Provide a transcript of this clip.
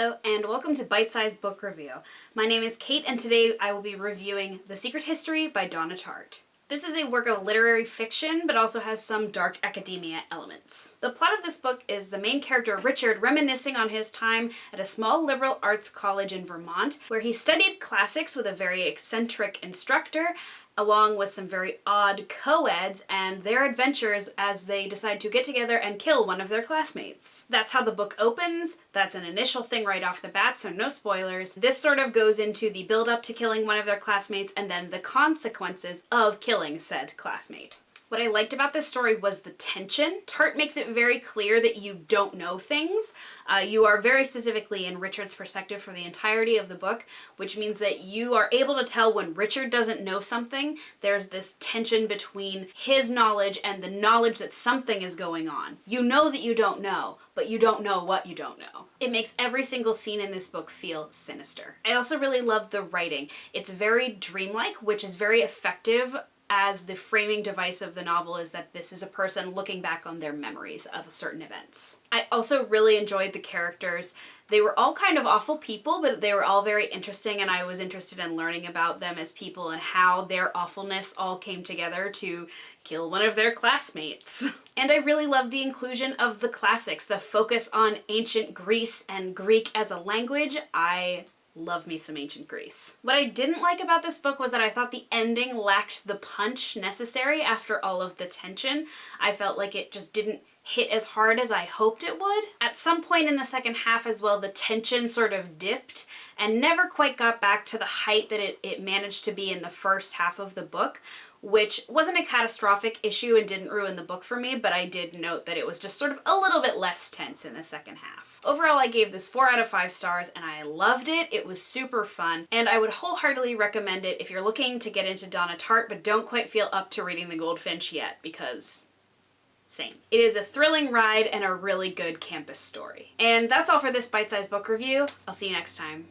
Hello and welcome to Bite Size Book Review. My name is Kate and today I will be reviewing The Secret History by Donna Tartt. This is a work of literary fiction, but also has some dark academia elements. The plot of this book is the main character Richard reminiscing on his time at a small liberal arts college in Vermont, where he studied classics with a very eccentric instructor along with some very odd co-eds and their adventures as they decide to get together and kill one of their classmates. That's how the book opens. That's an initial thing right off the bat, so no spoilers. This sort of goes into the build up to killing one of their classmates and then the consequences of killing said classmate. What I liked about this story was the tension. Tartt makes it very clear that you don't know things. Uh, you are very specifically in Richard's perspective for the entirety of the book, which means that you are able to tell when Richard doesn't know something, there's this tension between his knowledge and the knowledge that something is going on. You know that you don't know, but you don't know what you don't know. It makes every single scene in this book feel sinister. I also really love the writing. It's very dreamlike, which is very effective as the framing device of the novel is that this is a person looking back on their memories of certain events. I also really enjoyed the characters. They were all kind of awful people, but they were all very interesting and I was interested in learning about them as people and how their awfulness all came together to kill one of their classmates. And I really loved the inclusion of the classics, the focus on ancient Greece and Greek as a language. I love me some ancient Greece. What I didn't like about this book was that I thought the ending lacked the punch necessary after all of the tension. I felt like it just didn't hit as hard as I hoped it would. At some point in the second half as well, the tension sort of dipped and never quite got back to the height that it, it managed to be in the first half of the book, which wasn't a catastrophic issue and didn't ruin the book for me, but I did note that it was just sort of a little bit less tense in the second half. Overall, I gave this 4 out of 5 stars and I loved it. It was super fun and I would wholeheartedly recommend it if you're looking to get into Donna Tartt but don't quite feel up to reading The Goldfinch yet because same. It is a thrilling ride and a really good campus story. And that's all for this bite-sized book review. I'll see you next time.